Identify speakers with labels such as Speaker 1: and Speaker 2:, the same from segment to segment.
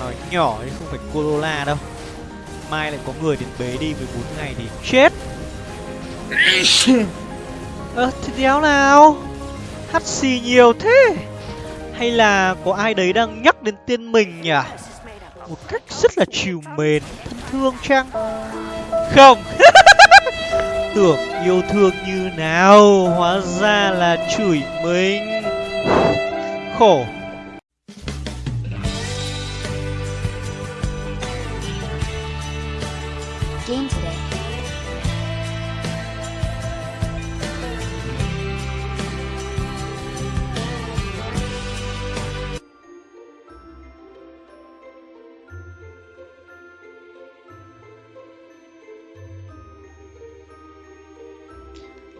Speaker 1: Nói nhỏ chứ không phải Corolla đâu. Mai lại có người đến bế đi 14 ngày thì chết. Ơ thì đéo nào? Hắt xì nhiều thế. Hay là có ai đấy đang nhắc đến tên mình nhỉ? Một cách rất là chiều mến Thân thương chăng? Không Tưởng yêu thương như nào Hóa ra là chửi mình. Khổ.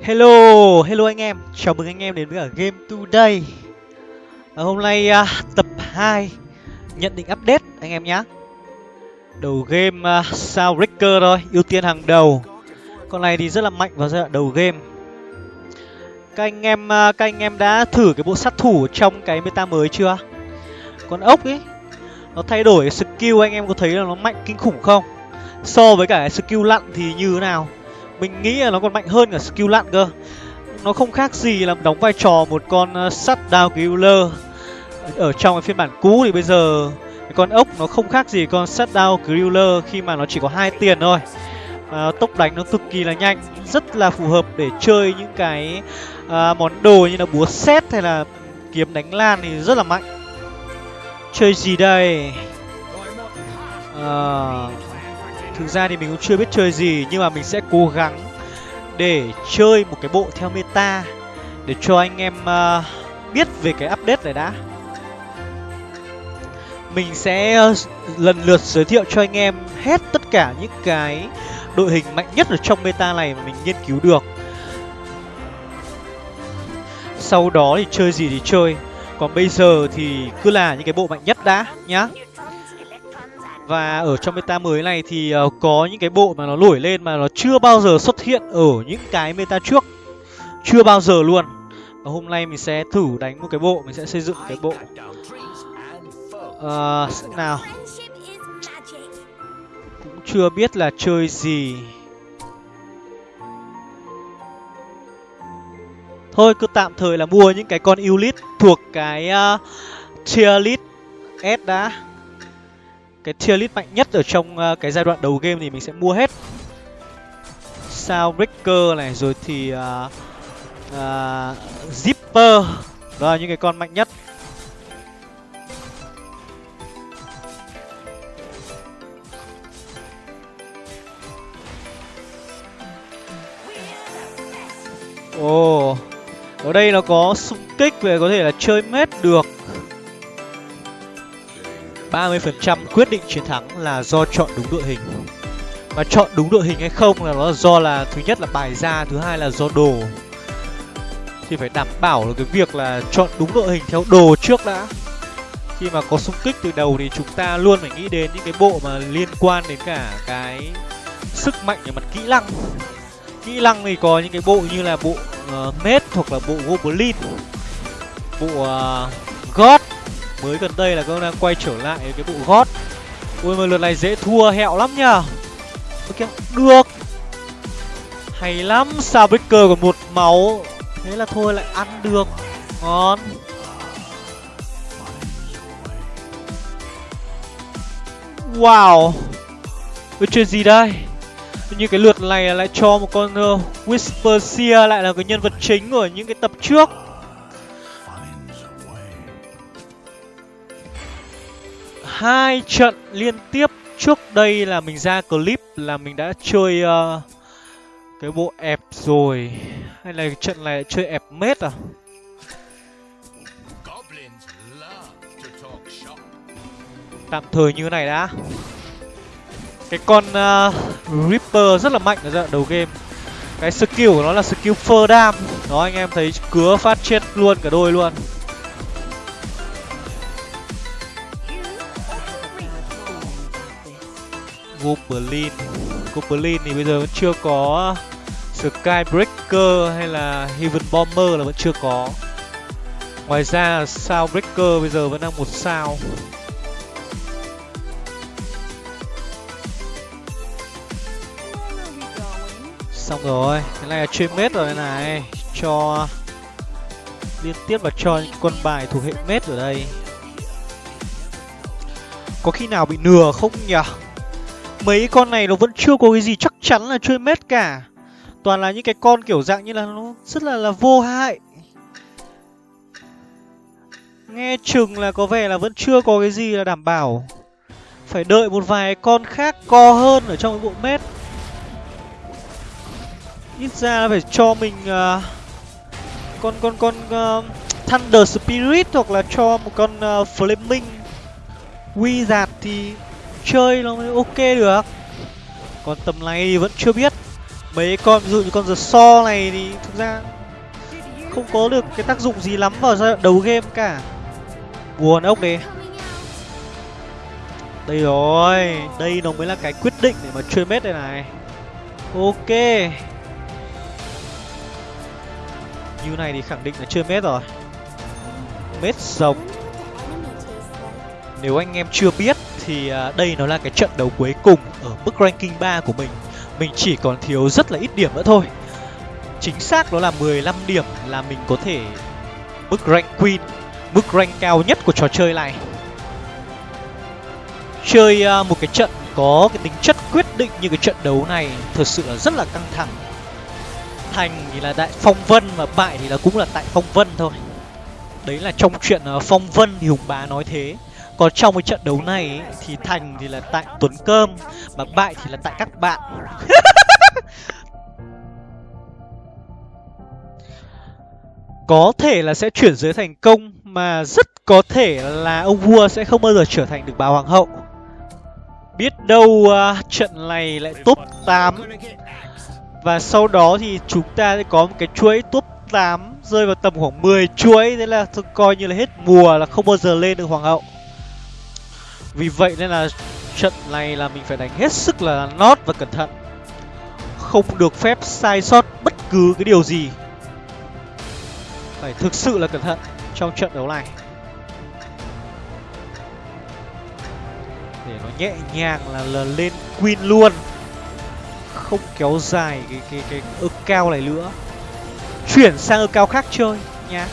Speaker 1: Hello, hello anh em, chào mừng anh em đến với cả Game Today à, Hôm nay à, tập 2 nhận định update anh em nhé Đầu game à, uh, Soundbreaker thôi, ưu tiên hàng đầu Con này thì rất là mạnh vào giai đoạn đầu game Các anh em uh, các anh em đã thử cái bộ sát thủ trong cái meta mới chưa? Con ốc ấy Nó thay đổi skill anh em có thấy là nó mạnh kinh khủng không? So với cả skill lặn thì như thế nào? Mình nghĩ là nó còn mạnh hơn cả skill lặn cơ. Nó không khác gì là đóng vai trò một con ờ, uh, down killer. Ở trong cái phiên bản cũ thì bây giờ cái con ốc nó không khác gì con sắt down killer khi mà nó chỉ có hai tiền thôi. À, tốc đánh nó cực kỳ là nhanh rất là phù hợp để chơi những cái à, món đồ như là búa xét hay là kiếm đánh lan thì rất là mạnh. Chơi gì đây? À, thực ra thì mình cũng chưa biết chơi gì nhưng mà mình sẽ cố gắng để chơi một cái bộ theo meta để cho anh em uh, biết về cái update này đã. Mình sẽ uh, lần lượt giới thiệu cho anh em hết tất cả những cái đội hình mạnh nhất ở trong meta này mà mình nghiên cứu được. Sau đó thì chơi gì thì chơi. Còn bây giờ thì cứ là những cái bộ mạnh nhất đã nhá và ở trong meta mới này thì uh, có những cái bộ mà nó nổi lên mà nó chưa bao giờ xuất hiện ở những cái meta trước. Chưa bao giờ luôn. Và hôm nay mình sẽ thử đánh một cái bộ mình sẽ xây dựng cái bộ. Uh, nào. Cũng chưa biết là chơi gì. Thôi cứ tạm thời là mua những cái con Ulit thuộc cái uh, tier list s đã cái tier list mạnh nhất ở trong uh, cái giai đoạn đầu game thì mình sẽ mua hết. Soundbreaker này rồi thì uh, uh, Zipper đó là những cái con mạnh nhất. Ồ oh, Ở đây nó có xung kích về có thể là chơi mết được. 30% quyết định chiến thắng là do chọn đúng đội hình. Mà chọn đúng đội hình hay không là nó do là Thứ nhất là bài ra, thứ hai là do đồ. Thì phải đảm bảo được cái việc là chọn đúng đội hình theo đồ trước đã. Khi mà có xung kích từ đầu thì chúng ta luôn phải nghĩ đến những cái bộ mà liên quan đến cả cái sức mạnh về mặt kỹ năng. Kỹ năng thì có những cái bộ như là bộ uh, Mết hoặc là bộ Goblin Bộ uh, God mới gần đây là các đang quay trở lại cái bộ gót. Ui mà lượt này dễ thua hẹo lắm nhờ. Ok được. Hay lắm sao breaker còn một máu. Thế là thôi lại ăn được. Ngon. Wow. Cái chuyện gì đây? Như cái lượt này lại cho một con uh, whisper seer lại là cái nhân vật chính của những cái tập trước. Hai trận liên tiếp. Trước đây là mình ra clip là mình đã chơi uh, cái bộ ép rồi. Hay là trận này chơi ép mết à? Tạm thời như này đã. Cái con uh, Reaper rất là mạnh ở giai đoạn đầu game. Cái skill của nó là skill phơ đam. Đó anh em thấy cứa phát chết luôn cả đôi luôn Goblin. Goblin thì bây giờ vẫn chưa có uh, Skybreaker hay là Heaven Bomber là vẫn chưa có. Ngoài ra sao breaker bây giờ vẫn đang một sao. Xong rồi, cái này là chuyên mết rồi này. Cho, liên tiếp và cho những con bài thuộc hệ mết ở đây. Có khi nào bị nừa không nhỉ? Mấy con này nó vẫn chưa có cái gì chắc chắn là chơi mết cả. Toàn là những cái con kiểu dạng như là nó rất là là vô hại. Nghe chừng là có vẻ là vẫn chưa có cái gì là đảm bảo. Phải đợi một vài con khác co hơn ở trong cái bộ mết ít ra là phải cho mình uh, con con con uh, thunder spirit hoặc là cho một con uh, flaming wizard thì chơi nó mới ok được. Còn tầm này vẫn chưa biết. Mấy con, ví dụ như con the so này thì thực ra không có được cái tác dụng gì lắm vào giai đoạn đầu game cả. Buồn ốc đấy đây rồi, đây nó mới là cái quyết định để mà chơi mết đây này. Ok. Như này thì khẳng định là chơi mết rồi. Mết rồng. Nếu anh em chưa biết thì à, đây nó là cái trận đấu cuối cùng ở mức ranking 3 của mình. Mình chỉ còn thiếu rất là ít điểm nữa thôi. Chính xác đó là 15 điểm là mình có thể mức rank queen, mức rank cao nhất của trò chơi này. Chơi à, một cái trận có cái tính chất quyết định như cái trận đấu này thực sự là rất là căng thẳng. Thành thì là tại phong vân và bại thì là cũng là tại phong vân thôi. Đấy là trong chuyện à, phong vân thì hùng bá nói thế còn trong cái trận đấu này ấy, thì thành thì là tại tuấn cơm mà bại thì là tại các bạn. Có thể là sẽ chuyển giới thành công mà rất có thể là ông vua sẽ không bao giờ trở thành được bà hoàng hậu. Biết đâu uh, trận này lại top 8 và sau đó thì chúng ta sẽ có một cái chuỗi top 8 rơi vào tầm khoảng 10 chuỗi thế là tôi coi như là hết mùa là không bao giờ lên được hoàng hậu vì vậy nên là trận này là mình phải đánh hết sức là nót và cẩn thận. Không được phép sai sót bất cứ cái điều gì. Phải thực sự là cẩn thận trong trận đấu này. Để nó nhẹ nhàng là, là lên queen luôn. Không kéo dài cái cái cái ơ cao này nữa. Chuyển sang ơ cao khác chơi nha.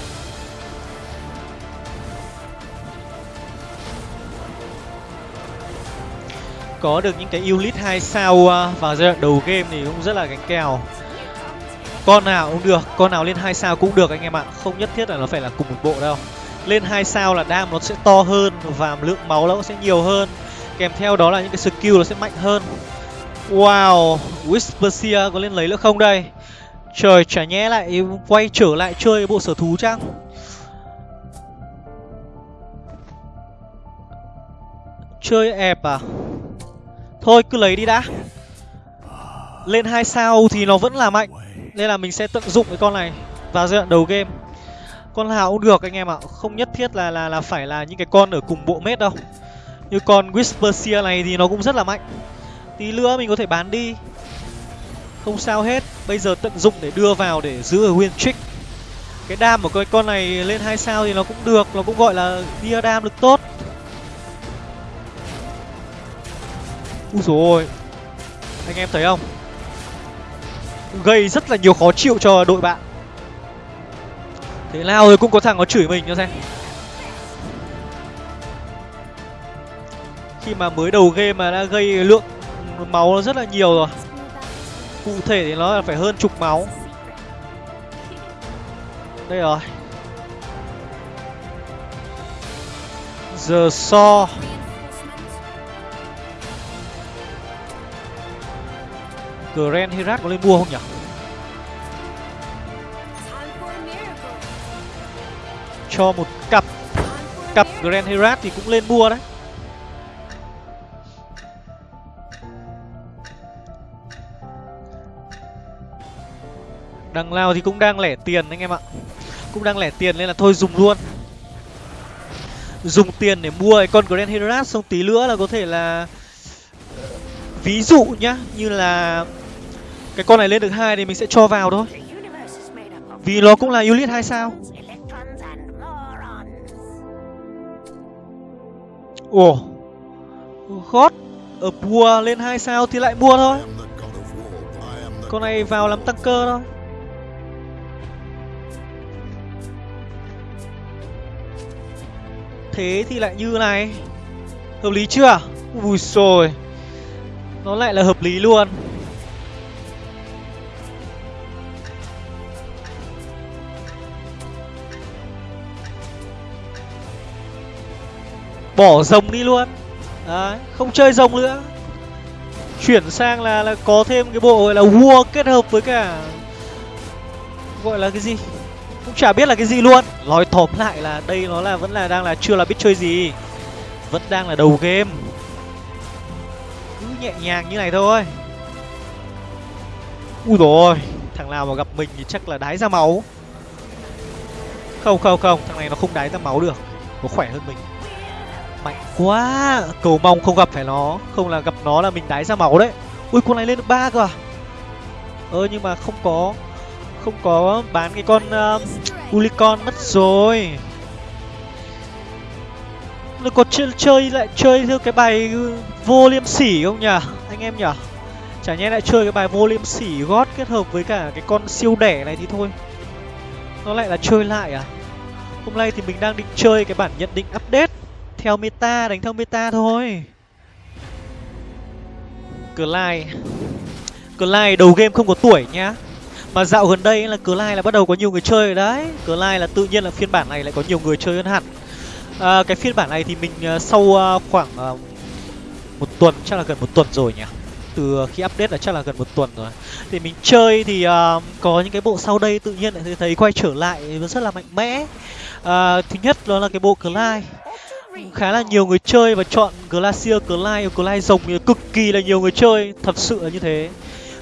Speaker 1: Có được những cái unit 2 sao à, vào giai đoạn đầu game thì cũng rất là gánh kèo. Con nào cũng được, con nào lên hai sao cũng được anh em ạ. Không nhất thiết là nó phải là cùng một bộ đâu. Lên hai sao là đam nó sẽ to hơn và lượng máu nó sẽ nhiều hơn. Kèm theo đó là những cái skill nó sẽ mạnh hơn. Wow whispersia có lên lấy nữa không đây? Trời, chả nhẽ lại quay trở lại chơi bộ sở thú chăng? Chơi ẹp à? Thôi, cứ lấy đi đã. Lên hai sao thì nó vẫn là mạnh. Nên là mình sẽ tận dụng cái con này vào giai đoạn đầu game. Con nào cũng được anh em ạ. Không nhất thiết là là là phải là những cái con ở cùng bộ mét đâu. Như con whisper seer này thì nó cũng rất là mạnh. Tí nữa mình có thể bán đi. Không sao hết. Bây giờ tận dụng để đưa vào để giữ ở win trick. Cái đam của cái con này lên hai sao thì nó cũng được. Nó cũng gọi là bia đam được tốt. Úi dồi ôi Anh em thấy không? Gây rất là nhiều khó chịu cho đội bạn. Thế nào rồi cũng có thằng có chửi mình cho xem. Khi mà mới đầu game mà đã gây lượng máu nó rất là nhiều rồi. Cụ thể thì nó là phải hơn chục máu. Đây rồi. Giờ so. Grand Herat có lên mua không nhỉ? Cho một cặp cặp Grand Herat thì cũng lên mua đấy. Đằng nào thì cũng đang lẻ tiền anh em ạ. Cũng đang lẻ tiền nên là thôi dùng luôn. Dùng tiền để mua cái con Grand Herat xong tí nữa là có thể là ví dụ nhá, như là cái con này lên được hai thì mình sẽ cho vào thôi. Vì nó cũng là unit hai sao? Ồ. God Ở bùa lên hai sao thì lại bùa thôi. Con này vào làm tăng cơ thôi Thế thì lại như này. Hợp lý chưa? Ui rồi Nó lại là hợp lý luôn. Bỏ rồng đi luôn. Đấy, không chơi rồng nữa. Chuyển sang là là có thêm cái bộ gọi là vua kết hợp với cả gọi là cái gì? Cũng chả biết là cái gì luôn. Nói tóm lại là đây nó là, vẫn là đang là chưa là biết chơi gì. Vẫn đang là đầu game. Cứ nhẹ nhàng như này thôi. Ui rồi thằng nào mà gặp mình thì chắc là đái ra máu. Không không không, thằng này nó không đái ra máu được. Nó khỏe hơn mình mạnh quá cầu mong không gặp phải nó. Không là gặp nó là mình đái ra máu đấy. Ui con này lên được ba cơ à? Ơ nhưng mà không có không có bán cái con uh, ulicon mất rồi. Nó có chơi, chơi lại chơi theo cái bài vô liêm sỉ không nhỉ anh em nhỉ? Chả nhẽ lại chơi cái bài vô liêm sỉ gót kết hợp với cả cái con siêu đẻ này thì thôi. Nó lại là chơi lại à? Hôm nay thì mình đang định chơi cái bản nhận định update theo meta đánh theo meta thôi. Clyde. Clyde đầu game không có tuổi nhá. Mà dạo gần đây là Clyde là bắt đầu có nhiều người chơi rồi đấy. Clyde là tự nhiên là phiên bản này lại có nhiều người chơi hơn hẳn. À, cái phiên bản này thì mình uh, sau uh, khoảng uh, một tuần chắc là gần một tuần rồi nhỉ. Từ khi update là chắc là gần một tuần rồi. Thì mình chơi thì uh, có những cái bộ sau đây tự nhiên lại thấy quay trở lại rất là mạnh mẽ. Uh, thứ nhất đó là cái bộ Clyde khá là nhiều người chơi và chọn Glacier, Clyde, Clyde rồng cực kỳ là nhiều người chơi, thật sự là như thế.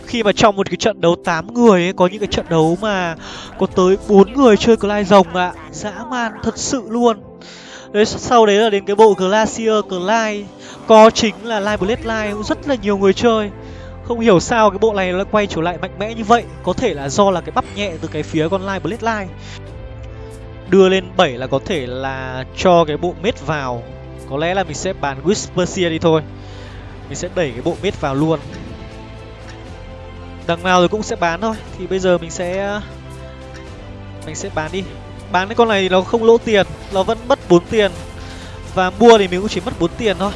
Speaker 1: Khi mà trong một cái trận đấu 8 người ấy, có những cái trận đấu mà có tới bốn người chơi Clyde rồng ạ, à. dã man thật sự luôn. Đấy sau đấy là đến cái bộ Glacier, Clyde, có chính là Live Blade Live cũng rất là nhiều người chơi. Không hiểu sao cái bộ này nó quay trở lại mạnh mẽ như vậy, có thể là do là cái bắp nhẹ từ cái phía con Live Blade Live đưa lên 7 là có thể là cho cái bộ mết vào. Có lẽ là mình sẽ bán Seer đi thôi. Mình sẽ đẩy cái bộ mết vào luôn. Đằng nào rồi cũng sẽ bán thôi. Thì bây giờ mình sẽ mình sẽ bán đi. Bán cái con này thì nó không lỗ tiền. Nó vẫn mất 4 tiền. Và mua thì mình cũng chỉ mất 4 tiền thôi.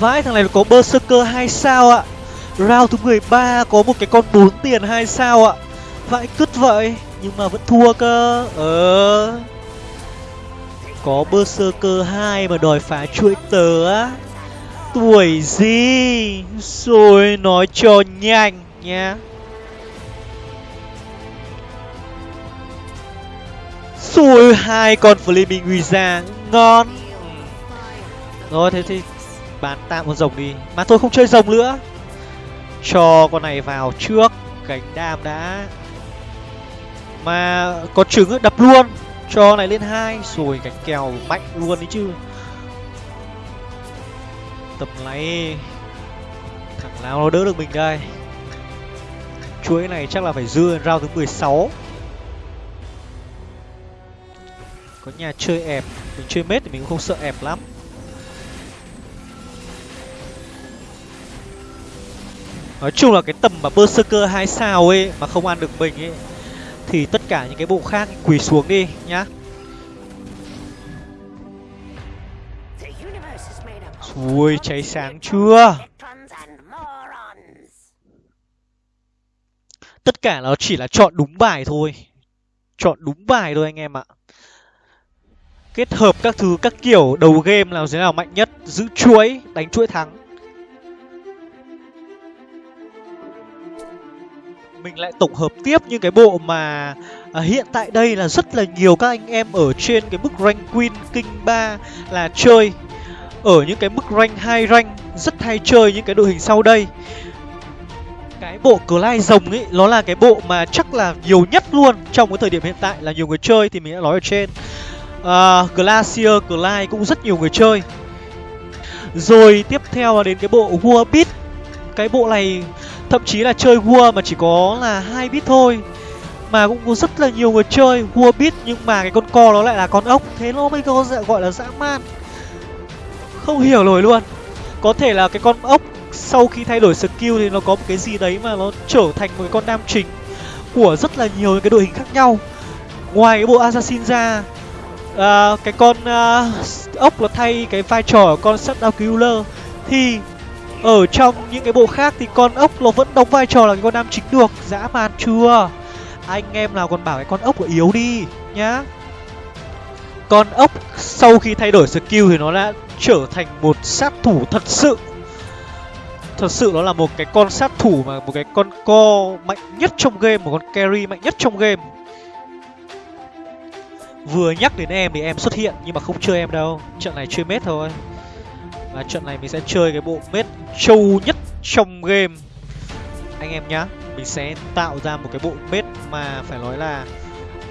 Speaker 1: Vãi, thằng này có berserker 2 sao ạ. Round thứ 13 có một cái con 4 tiền 2 sao ạ vãi cứt vậy, nhưng mà vẫn thua cơ. Ờ. Có berserker hai mà đòi phá chuỗi tớ á. Tuổi gì? Rồi, nói cho nhanh nha. Rồi, hai con flaming wizard, ngon. Rồi, thế thì bán tạm con rồng đi. Mà tôi không chơi rồng nữa. Cho con này vào trước, cánh đam đã mà có trứng đập luôn. Cho này lên hai rồi cánh kèo mạnh luôn đấy chứ. Tập này, thằng nào nó đỡ được mình đây? Chuỗi này chắc là phải dư rau thứ 16 có nhà chơi ẹp. Mình chơi mết thì mình cũng không sợ ẹp lắm. Nói chung là cái tầm mà berserker hai sao ấy mà không ăn được mình ấy thì tất cả những cái bộ khác quỳ xuống đi nhá. Ui cháy sáng chưa? Tất cả nó chỉ là chọn đúng bài thôi. Chọn đúng bài thôi anh em ạ. Kết hợp các thứ, các kiểu đầu game là thế nào mạnh nhất, giữ chuỗi, đánh chuỗi thắng. Mình lại tổng hợp tiếp những cái bộ mà à, hiện tại đây là rất là nhiều các anh em ở trên cái mức rank queen king ba là chơi. Ở những cái mức rank hai rank rất hay chơi những cái đội hình sau đây. Cái bộ Clyde rồng ấy nó là cái bộ mà chắc là nhiều nhất luôn trong cái thời điểm hiện tại là nhiều người chơi thì mình đã nói ở trên. Uh, Glacier Clyde cũng rất nhiều người chơi. Rồi tiếp theo là đến cái bộ Warbit cái bộ này thậm chí là chơi vua mà chỉ có là hai bit thôi. Mà cũng có rất là nhiều người chơi vua bit nhưng mà cái con co nó lại là con ốc. Thế nó mới có gọi là dã man. Không hiểu nổi luôn. Có thể là cái con ốc sau khi thay đổi skill thì nó có một cái gì đấy mà nó trở thành một cái con nam chính của rất là nhiều những cái đội hình khác nhau. Ngoài cái bộ assassin ra uh, cái con uh, ốc nó thay cái vai trò của con sắt killer thì ở trong những cái bộ khác thì con ốc nó vẫn đóng vai trò là cái con nam chính được. Dã man chưa? Anh em nào còn bảo cái con ốc là yếu đi, nhá. Con ốc sau khi thay đổi skill thì nó đã trở thành một sát thủ thật sự. Thật sự nó là một cái con sát thủ mà một cái con co mạnh nhất trong game, một con carry mạnh nhất trong game. Vừa nhắc đến em thì em xuất hiện nhưng mà không chơi em đâu. Trận này chơi mết thôi và trận này mình sẽ chơi cái bộ mết trâu nhất trong game. Anh em nhá, mình sẽ tạo ra một cái bộ mết mà phải nói là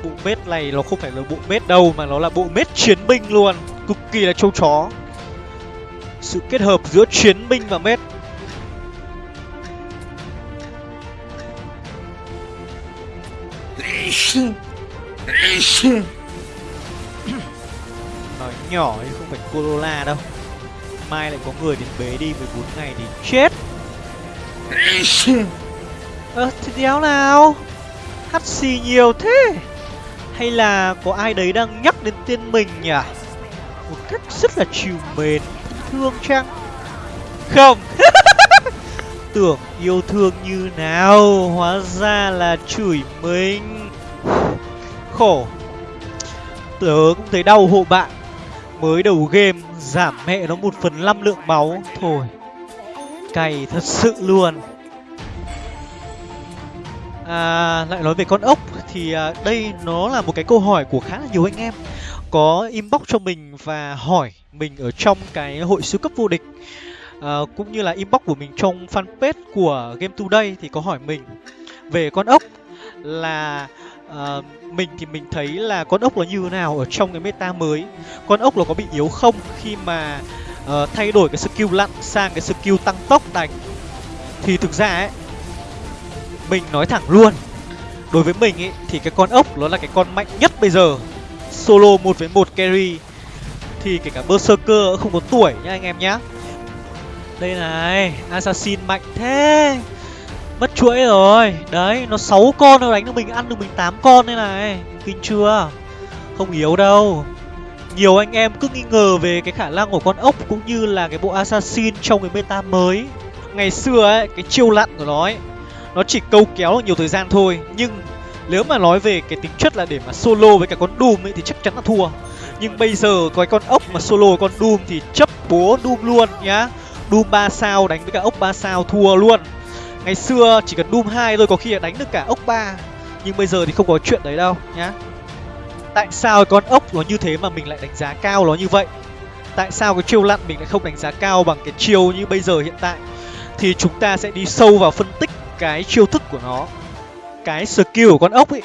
Speaker 1: bộ mết này nó không phải là bộ mết đâu, mà nó là bộ mết chiến binh luôn. Cực kỳ là trâu chó. Sự kết hợp giữa chiến binh và mết. Nói nhỏ chứ không phải Corolla đâu mai lại có người đến bế đi 14 ngày thì chết. Ơ à, thì đéo nào? Hắt xì nhiều thế. Hay là có ai đấy đang nhắc đến tên mình nhỉ? Một cách rất là chiều mến thương chăng? Không. Tưởng yêu thương như nào? Hóa ra là chửi mình. Khổ. Tớ cũng thấy đau hộ bạn. Mới đầu game giảm mẹ nó một phần năm lượng máu. Thôi cày thật sự luôn. À, lại nói về con ốc thì à, đây nó là một cái câu hỏi của khá là nhiều anh em. Có inbox cho mình và hỏi mình ở trong cái hội siêu cấp vô địch. À, cũng như là inbox của mình trong fanpage của game today thì có hỏi mình về con ốc là uh, mình thì mình thấy là con ốc nó như thế nào ở trong cái meta mới? Con ốc nó có bị yếu không khi mà uh, thay đổi cái skill lặn sang cái skill tăng tốc đánh thì thực ra ấy mình nói thẳng luôn đối với mình ấy thì cái con ốc nó là cái con mạnh nhất bây giờ. Solo một với một carry thì kể cả berserker không có tuổi nhá anh em nhá. Đây này assassin mạnh thế mất chuỗi rồi. Đấy, nó sáu con nó đánh được mình ăn được mình tám con đây này. Kinh chưa? Không yếu đâu. Nhiều anh em cứ nghi ngờ về cái khả năng của con ốc cũng như là cái bộ assassin trong cái meta mới. Ngày xưa ấy, cái chiêu lặn của nó ấy, nó chỉ câu kéo được nhiều thời gian thôi. Nhưng nếu mà nói về cái tính chất là để mà solo với cả con doom ấy thì chắc chắn là thua. Nhưng bây giờ có cái con ốc mà solo con doom thì chấp bố doom luôn nhá. Doom ba sao đánh với cả ốc ba sao thua luôn ngày xưa chỉ cần doom hai thôi có khi là đánh được cả ốc ba. Nhưng bây giờ thì không có chuyện đấy đâu, nhá. Tại sao con ốc nó như thế mà mình lại đánh giá cao nó như vậy? Tại sao cái chiêu lặn mình lại không đánh giá cao bằng cái chiêu như bây giờ hiện tại? Thì chúng ta sẽ đi sâu vào phân tích cái chiêu thức của nó. Cái skill của con ốc ấy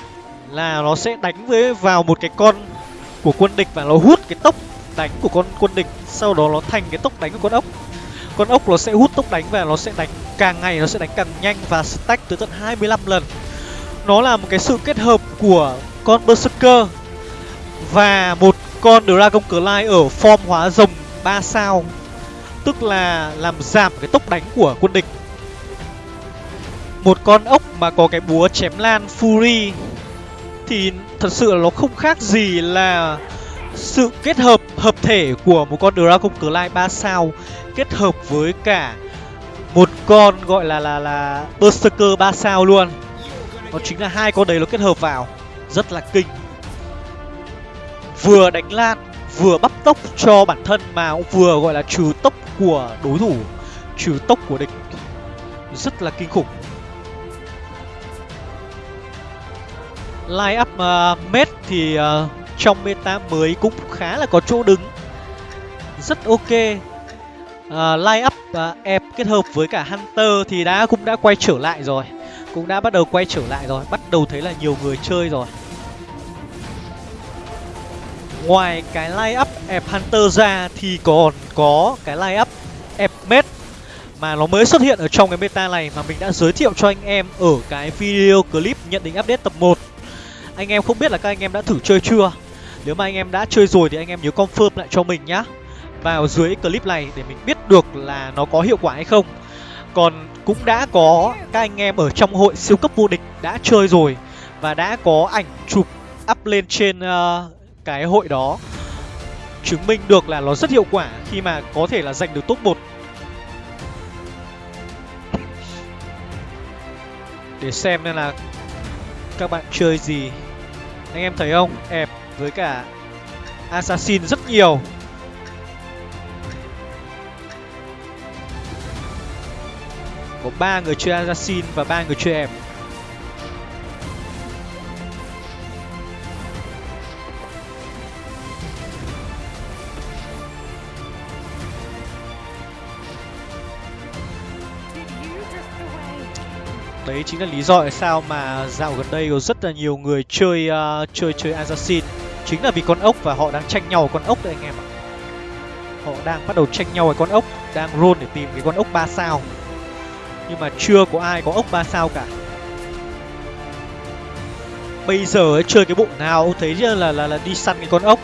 Speaker 1: là nó sẽ đánh với vào một cái con của quân địch và nó hút cái tốc đánh của con quân địch. Sau đó nó thành cái tốc đánh của con ốc con ốc nó sẽ hút tốc đánh và nó sẽ đánh càng ngày, nó sẽ đánh càng nhanh và stack tới tận 25 lần. Nó là một cái sự kết hợp của con berserker và một con dragon clay ở form hóa rồng 3 sao, tức là làm giảm cái tốc đánh của quân địch. Một con ốc mà có cái búa chém lan fury thì thật sự là nó không khác gì là sự kết hợp hợp thể của một con dragon clay 3 sao kết hợp với cả một con gọi là là là berserker ba sao luôn. Nó chính là hai con đấy nó kết hợp vào. Rất là kinh. Vừa đánh lan vừa bắp tốc cho bản thân mà cũng vừa gọi là trừ tốc của đối thủ trừ tốc của địch. Rất là kinh khủng. Line up ờ, uh, mết thì uh, trong meta mới cũng khá là có chỗ đứng. Rất ok uh, line up uh, ép kết hợp với cả hunter thì đã cũng đã quay trở lại rồi. Cũng đã bắt đầu quay trở lại rồi bắt đầu thấy là nhiều người chơi rồi. Ngoài cái line up ép hunter ra thì còn có cái line up ép med mà nó mới xuất hiện ở trong cái meta này mà mình đã giới thiệu cho anh em ở cái video clip nhận định update tập 1 anh em không biết là các anh em đã thử chơi chưa? Nếu mà anh em đã chơi rồi thì anh em nhớ confirm lại cho mình nhá vào dưới clip này để mình biết được là nó có hiệu quả hay không. Còn cũng đã có các anh em ở trong hội siêu cấp vô địch đã chơi rồi và đã có ảnh chụp up lên trên uh, cái hội đó chứng minh được là nó rất hiệu quả khi mà có thể là giành được top 1 để xem nên là các bạn chơi gì. Anh em thấy không? Ẹp với cả assassin rất nhiều. Có ba người chơi assassin và ba người chơi em. đấy chính là lý do tại sao mà dạo gần đây có rất là nhiều người chơi uh, chơi chơi assassin. Chính là vì con ốc và họ đang tranh nhau con ốc đấy anh em ạ. Họ đang bắt đầu tranh nhau với con ốc đang roll để tìm cái con ốc ba sao nhưng mà chưa có ai có ốc ba sao cả. Bây giờ ấy, chơi cái bộ nào thấy thấy là là là đi săn cái con ốc.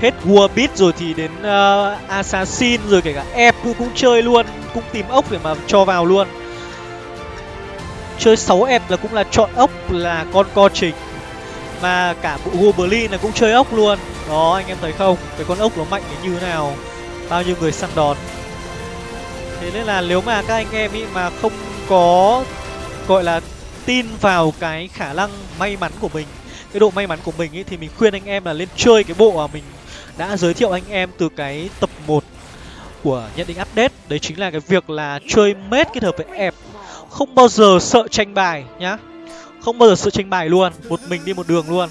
Speaker 1: Hết Warbit rồi thì đến uh, Assassin rồi kể cả Ep cũng chơi luôn cũng tìm ốc để mà cho vào luôn. Chơi 6 Ep là cũng là chọn ốc là con co trình. Mà cả bộ goblin là cũng chơi ốc luôn. Đó anh em thấy không? Cái con ốc nó mạnh đến như thế nào? Bao nhiêu người săn đón? Thế nên là nếu mà các anh em ý mà không có, gọi là, tin vào cái khả năng may mắn của mình, cái độ may mắn của mình ý, thì mình khuyên anh em là lên chơi cái bộ mà mình đã giới thiệu anh em từ cái tập 1 của nhận định update. Đấy chính là cái việc là chơi mết kết hợp với ép không bao giờ sợ tranh bài nhá. Không bao giờ sợ tranh bài luôn, một mình đi một đường luôn.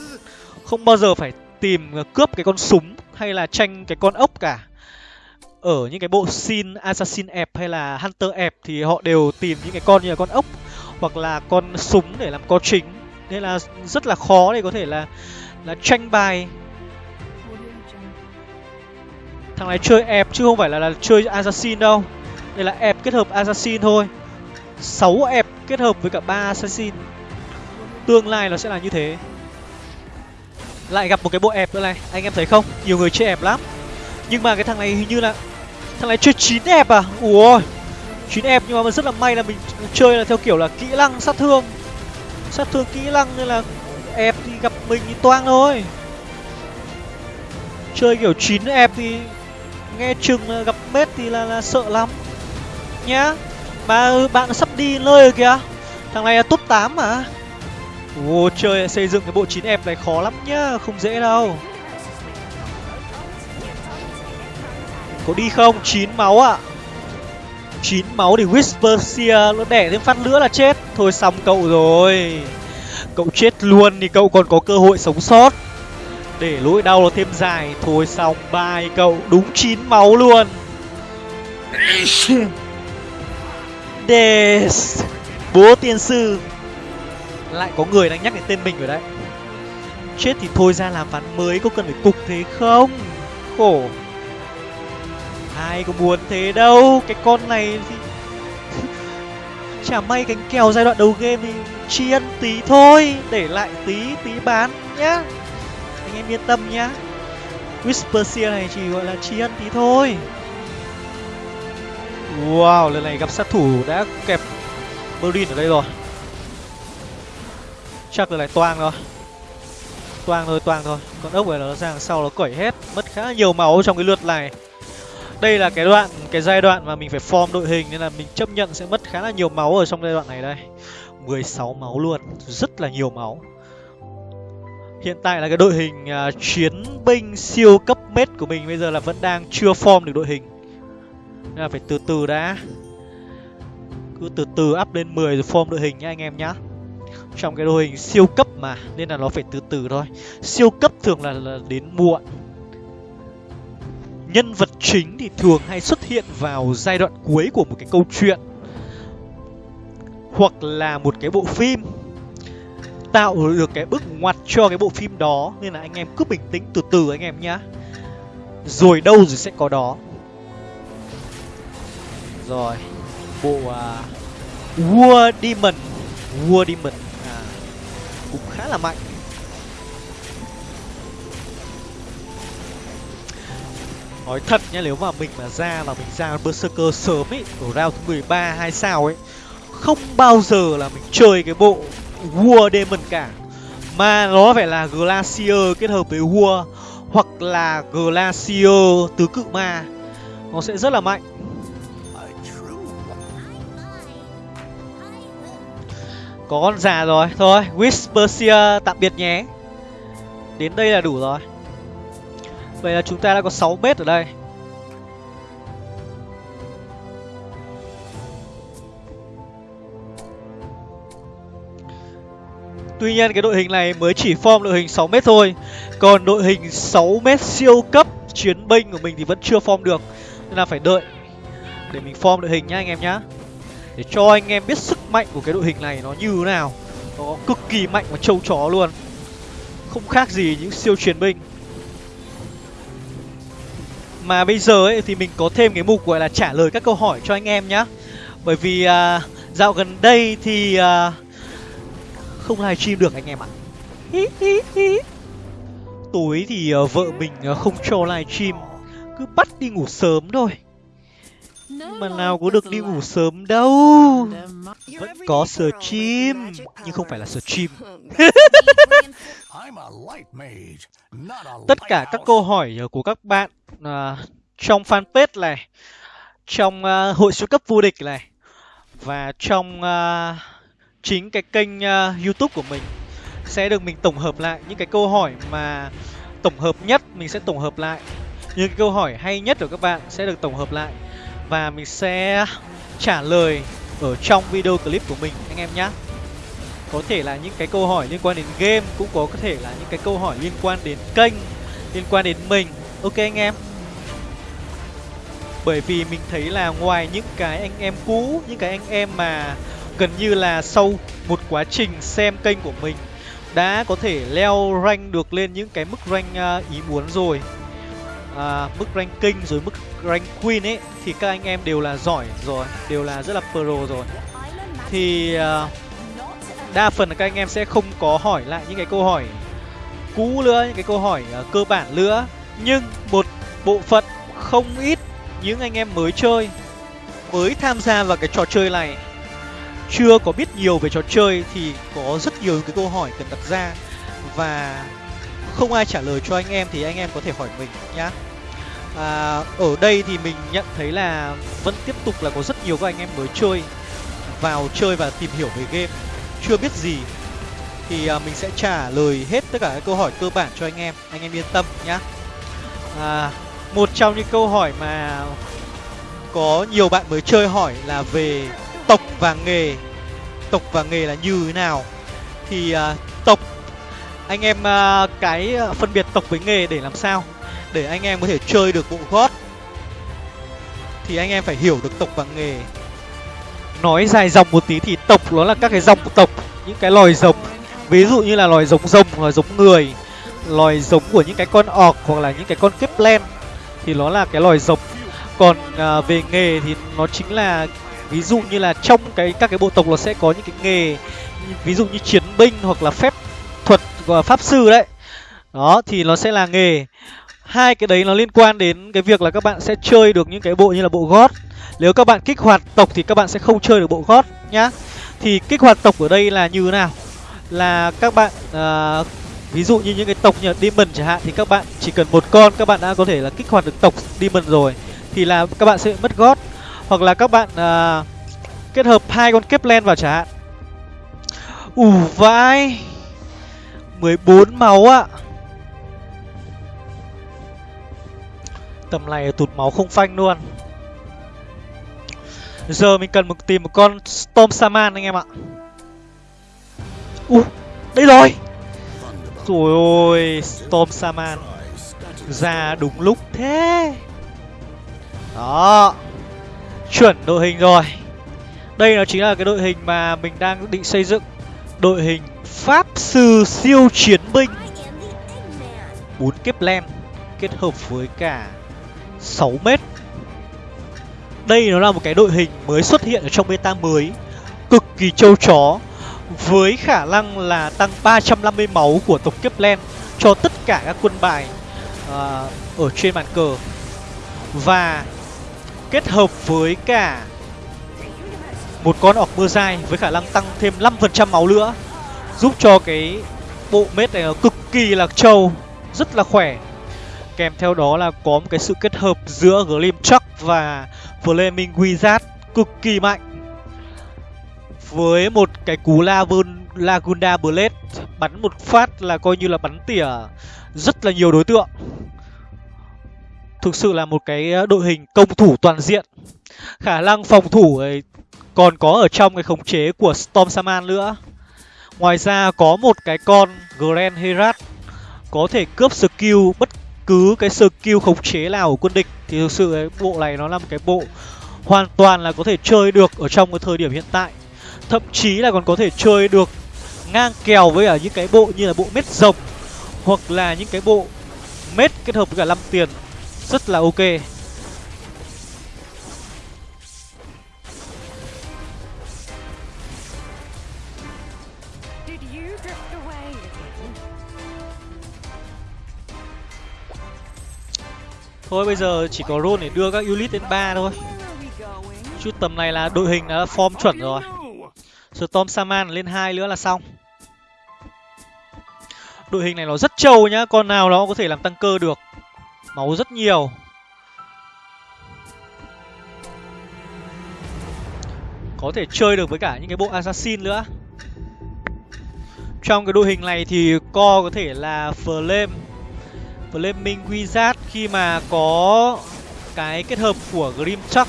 Speaker 1: Không bao giờ phải tìm cướp cái con súng hay là tranh cái con ốc cả ở những cái bộ xin assassin ẹp hay là hunter ẹp thì họ đều tìm những cái con như là con ốc hoặc là con súng để làm co chính. Nên là rất là khó để có thể là là tranh bài. Thằng này chơi ẹp chứ không phải là, là chơi assassin đâu. Đây là ẹp kết hợp assassin thôi. 6 ép kết hợp với cả ba assassin. Tương lai nó sẽ là như thế. Lại gặp một cái bộ ép nữa này. Anh em thấy không? Nhiều người chơi ép lắm. Nhưng mà cái thằng này hình như là thằng này chơi chín ép à? Ủa chín ép nhưng mà rất là may là mình chơi là theo kiểu là kỹ năng sát thương. Sát thương kỹ năng nên là ép thì gặp mình thì toang thôi. Chơi kiểu chín ép thì nghe chừng là gặp mết thì là, là sợ lắm. Nhá mà bạn sắp đi nơi rồi kìa. Thằng này là top 8 mà. Ồ chơi xây dựng cái bộ chín ép này khó lắm nhá không dễ đâu. Có đi không? Chín máu ạ. À. chín máu thì whisper seer, nó đẻ thêm phát nữa là chết. Thôi xong cậu rồi. Cậu chết luôn thì cậu còn có cơ hội sống sót. Để lỗi đau nó thêm dài. Thôi xong, bye cậu. Đúng chín máu luôn. Death Bố tiên sư. Lại có người đang nhắc đến tên mình rồi đấy. Chết thì thôi ra làm ván mới, có cần phải cục thế không? Khổ. Ai có muốn thế đâu Cái con này thì Chả may cánh kèo giai đoạn đầu game thì tri ân tí thôi Để lại tí tí bán nhá. Anh em yên tâm nhá. Whisper này chỉ gọi là tri ân tí thôi. Wow, lần này gặp sát thủ đã kẹp Berlin ở đây rồi. Chắc là lại toang rồi Toang thôi, toang thôi. Con ốc này nó ra sau nó cởi hết Mất khá nhiều máu trong cái lượt này. Đây là cái đoạn, cái giai đoạn mà mình phải form đội hình Nên là mình chấp nhận sẽ mất khá là nhiều máu ở trong giai đoạn này đây. 16 máu luôn, rất là nhiều máu. Hiện tại là cái đội hình uh, chiến binh siêu cấp mết của mình bây giờ là vẫn đang chưa form được đội hình. Nên là phải từ từ đã. Cứ từ từ up lên 10 rồi form đội hình nhá anh em nhá. Trong cái đội hình siêu cấp mà nên là nó phải từ từ thôi. Siêu cấp thường là, là đến muộn nhân vật chính thì thường hay xuất hiện vào giai đoạn cuối của một cái câu chuyện hoặc là một cái bộ phim. Tạo được cái bước ngoặt cho cái bộ phim đó nên là anh em cứ bình tĩnh từ từ anh em nhá. Rồi đâu rồi sẽ có đó. Rồi bộ uh, War Demon. War Demon à, cũng khá là mạnh. Nói thật nhá, nếu mà mình mà ra là mình ra berserker sớm ấy ở round thứ 13 hai sao ấy, không bao giờ là mình chơi cái bộ War Demon cả. Mà nó phải là Glacier kết hợp với War, hoặc là Glacier tứ cự ma. Nó sẽ rất là mạnh. Có con già rồi, thôi Whispersia tạm biệt nhé. Đến đây là đủ rồi vậy là chúng ta đã có 6 mét ở đây. Tuy nhiên, cái đội hình này mới chỉ form đội hình 6 mét thôi. Còn đội hình 6 mét siêu cấp chiến binh của mình thì vẫn chưa form được. Nên là phải đợi để mình form đội hình nhá, anh em nhá. Để cho anh em biết sức mạnh của cái đội hình này nó như thế nào. Nó cực kỳ mạnh và trâu chó luôn. Không khác gì những siêu chiến binh. Mà bây giờ ấy thì mình có thêm cái mục gọi là trả lời các câu hỏi cho anh em nhá. Bởi vì à, dạo gần đây thì à, không livestream được anh em ạ. Tối thì à, vợ mình à, không cho livestream cứ bắt đi ngủ sớm thôi mà nào có được đi ngủ sớm đâu. Vẫn có stream nhưng không phải là stream tất cả các câu hỏi của các bạn uh, trong fanpage này trong uh, hội siêu cấp vô địch này và trong uh, chính cái kênh uh, youtube của mình sẽ được mình tổng hợp lại những cái câu hỏi mà tổng hợp nhất mình sẽ tổng hợp lại. Những cái câu hỏi hay nhất của các bạn sẽ được tổng hợp lại và mình sẽ trả lời ở trong video clip của mình, anh em nhé có thể là những cái câu hỏi liên quan đến game, cũng có thể là những cái câu hỏi liên quan đến kênh, liên quan đến mình. Ok, anh em. Bởi vì mình thấy là ngoài những cái anh em cũ, những cái anh em mà gần như là sau một quá trình xem kênh của mình, đã có thể leo rank được lên những cái mức rank à, ý muốn rồi à, mức ranking rồi mức rank queen ấy thì các anh em đều là giỏi rồi đều là rất là pro rồi. Thì à, đa phần là các anh em sẽ không có hỏi lại những cái câu hỏi cũ nữa những cái câu hỏi à, cơ bản nữa. Nhưng một bộ phận không ít những anh em mới chơi mới tham gia vào cái trò chơi này chưa có biết nhiều về trò chơi thì có rất nhiều cái câu hỏi cần đặt ra. Và không ai trả lời cho anh em thì anh em có thể hỏi mình nhá. À, ở đây thì mình nhận thấy là vẫn tiếp tục là có rất nhiều các anh em mới chơi vào chơi và tìm hiểu về game. Chưa biết gì thì à, mình sẽ trả lời hết tất cả các câu hỏi cơ bản cho anh em. Anh em yên tâm nhá. À, một trong những câu hỏi mà có nhiều bạn mới chơi hỏi là về tộc và nghề. Tộc và nghề là như thế nào? Thì à, tộc anh em uh, cái à, phân biệt tộc với nghề để làm sao để anh em có thể chơi được bộ gót. Thì anh em phải hiểu được tộc và nghề. Nói dài dòng một tí thì tộc nó là các cái dòng tộc những cái loài rồng ví dụ như là loài giống rồng loài giống người loài giống của những cái con ọc hoặc là những cái con kiếp len thì nó là cái loài giống. Còn à, về nghề thì nó chính là ví dụ như là trong cái các cái bộ tộc nó sẽ có những cái nghề ví dụ như chiến binh hoặc là phép pháp sư đấy. Đó thì nó sẽ là nghề. Hai cái đấy nó liên quan đến cái việc là các bạn sẽ chơi được những cái bộ như là bộ gót. Nếu các bạn kích hoạt tộc thì các bạn sẽ không chơi được bộ gót nhá. Thì kích hoạt tộc ở đây là như thế nào? Là các bạn uh, ví dụ như những cái tộc như demon chẳng hạn thì các bạn chỉ cần một con các bạn đã có thể là kích hoạt được tộc demon rồi thì là các bạn sẽ mất gót. Hoặc là các bạn uh, kết hợp hai con kép len vào chẳng hạn. Ủ vãi. 14 máu ạ tầm này tụt máu không phanh luôn. Giờ mình cần một tìm một con storm saman anh em ạ. U đây rồi. Rồi ơi, storm saman ra đúng lúc thế. Đó. Chuẩn đội hình rồi. Đây nó chính là cái đội hình mà mình đang định xây dựng. Đội hình pháp sư siêu chiến binh. Bốn kiếp len kết hợp với cả 6 mét. Đây nó là một cái đội hình mới xuất hiện ở trong beta mới cực kỳ trâu chó với khả năng là tăng 350 máu của tộc kiếp len cho tất cả các quân bài uh, ở trên bàn cờ. Và kết hợp với cả một con ọc mưa dai với khả năng tăng thêm 5% máu nữa giúp cho cái bộ mết này nó cực kỳ là trâu, rất là khỏe. Kèm theo đó là có một cái sự kết hợp giữa Glim Chuck và Flaming Wizard cực kỳ mạnh. Với một cái cú Lavun, Lagunda Blade, bắn một phát là coi như là bắn tỉa rất là nhiều đối tượng. Thực sự là một cái ờ, đội hình công thủ toàn diện. Khả năng phòng thủ ấy còn có ở trong cái khống chế của Storm Saman nữa ngoài ra có một cái con Grand Herat có thể cướp skill, bất cứ cái skill khống chế nào của quân địch. Thì thực sự cái bộ này nó là một cái bộ hoàn toàn là có thể chơi được ở trong cái thời điểm hiện tại. Thậm chí là còn có thể chơi được ngang kèo với cả những cái bộ như là bộ mết rồng hoặc là những cái bộ mết kết hợp với cả 5 tiền. Rất là ok. Thôi, bây giờ chỉ có roll để đưa các unit đến ba thôi. Chút tầm này là đội hình đã form chuẩn rồi. Storm Saman lên hai nữa là xong. Đội hình này nó rất trâu nhá, Con nào nó có thể làm tăng cơ được. Máu rất nhiều. Có thể chơi được với cả những cái bộ Assassin nữa. Trong cái đội hình này thì co có thể là Flame. Flaming Wizard khi mà có cái kết hợp của Grimchuck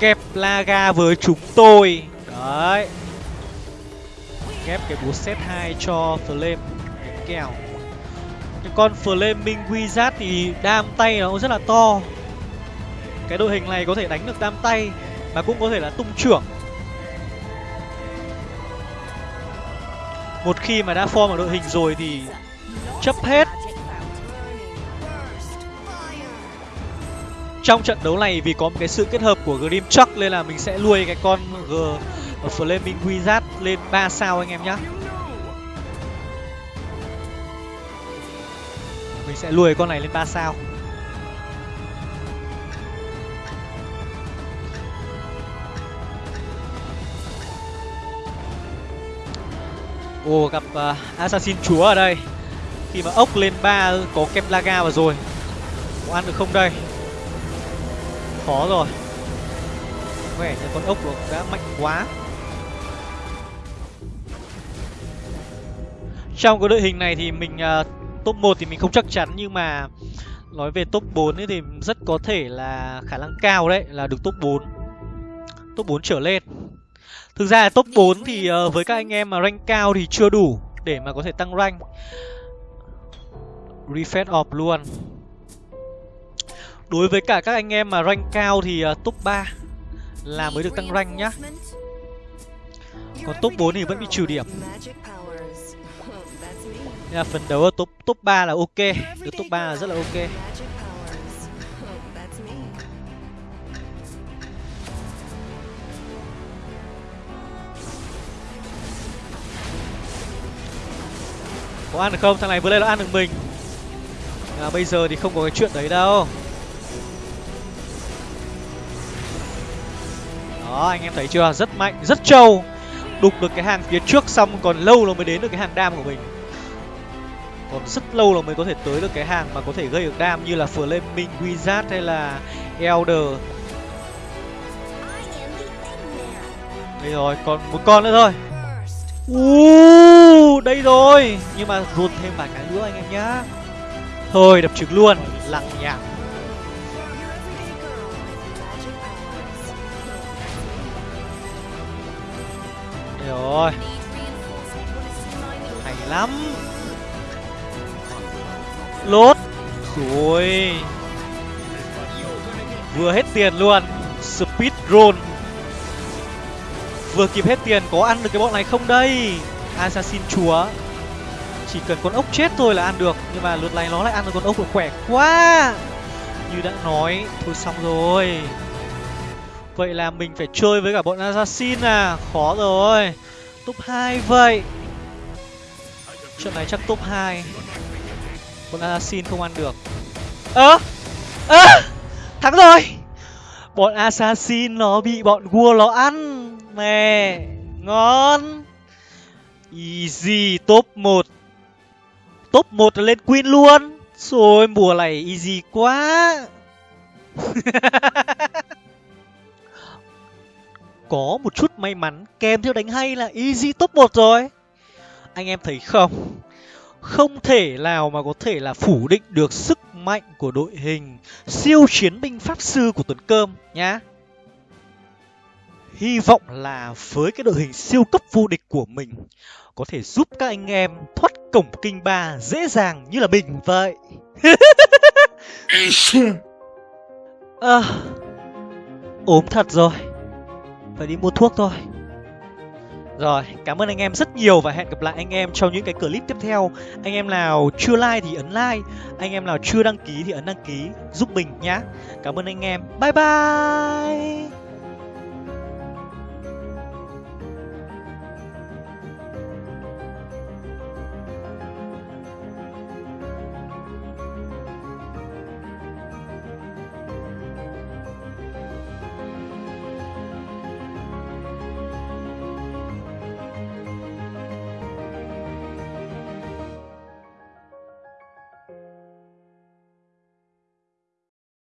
Speaker 1: kẹp Laga với chúng tôi. Đấy. Ghép cái búa set 2 cho Flame cái kèo. Cái con Flaming Wizard thì đam tay nó rất là to. Cái đội hình này có thể đánh được đam tay và cũng có thể là tung trưởng. Một khi mà đã form ở đội hình rồi thì chấp hết. Trong trận đấu này vì có một cái sự kết hợp của Grim Chuck nên là mình sẽ nuôi cái con G Flaming Wizard lên 3 sao anh em nhé mình sẽ nuôi con này lên 3 sao. Ồ gặp uh, Assassin chúa ở đây Khi mà ốc lên ba có kem laga vào rồi Có ăn được không đây Khó rồi Vẻ như con ốc đã mạnh quá Trong cái đội hình này thì mình uh, top 1 thì mình không chắc chắn nhưng mà nói về top 4 ấy thì rất có thể là khả năng cao đấy là được top 4. Top 4 trở lên. Thực ra là top 4 thì uh, với các anh em mà rank cao thì chưa đủ để mà có thể tăng rank. Refresh off luôn. Đối với cả các anh em mà rank cao thì uh, top 3 là mới được tăng rank nhá. Còn top 4 thì vẫn bị trừ điểm. Nên là phần đấu ở top top 3 là ok, được top 3 là rất là ok. Có ăn được không? Thằng này vừa lên nó ăn được mình. À, bây giờ thì không có cái chuyện đấy đâu. Đó anh em thấy chưa? Rất mạnh rất trâu. Đục được cái hàng phía trước xong còn lâu nó mới đến được cái hàng đam của mình. Còn rất lâu là mới có thể tới được cái hàng mà có thể gây được đam như là Flaming Wizard hay là Elder. Đây rồi còn một con nữa thôi uh, đây rồi. Nhưng mà run thêm vài cái nữa anh em nhá. Thôi đập trực luôn. Lặng nhạc. đây rồi hay lắm. Lốt. Rồi. Vừa hết tiền luôn. Speed roll vừa kịp hết tiền, có ăn được cái bọn này không đây? Assassin chúa. Chỉ cần con ốc chết thôi là ăn được, nhưng mà lượt này nó lại ăn được con ốc khỏe quá. Như đã nói, thôi xong rồi. Vậy là mình phải chơi với cả bọn assassin à? Khó rồi. Top hai vậy. Trận này chắc top hai. Bọn assassin không ăn được. Ơ! Ơ! Thắng rồi! Bọn assassin nó bị bọn vua nó ăn mẹ ngon. Easy. Top một. Top một là lên queen luôn. Rồi mùa này easy quá. Có một chút may mắn kèm theo đánh hay là easy top một rồi. Anh em thấy không? Không thể nào mà có thể là phủ định được sức mạnh của đội hình siêu chiến binh pháp sư của tuấn cơm nhá hy vọng là với cái đội hình siêu cấp vô địch của mình có thể giúp các anh em thoát cổng kinh ba dễ dàng như là mình vậy. À, ốm thật rồi. Phải đi mua thuốc thôi. Rồi cảm ơn anh em rất nhiều và hẹn gặp lại anh em trong những cái clip tiếp theo. Anh em nào chưa like thì ấn like anh em nào chưa đăng ký thì ấn đăng ký giúp mình nhá. Cảm ơn anh em. Bye bye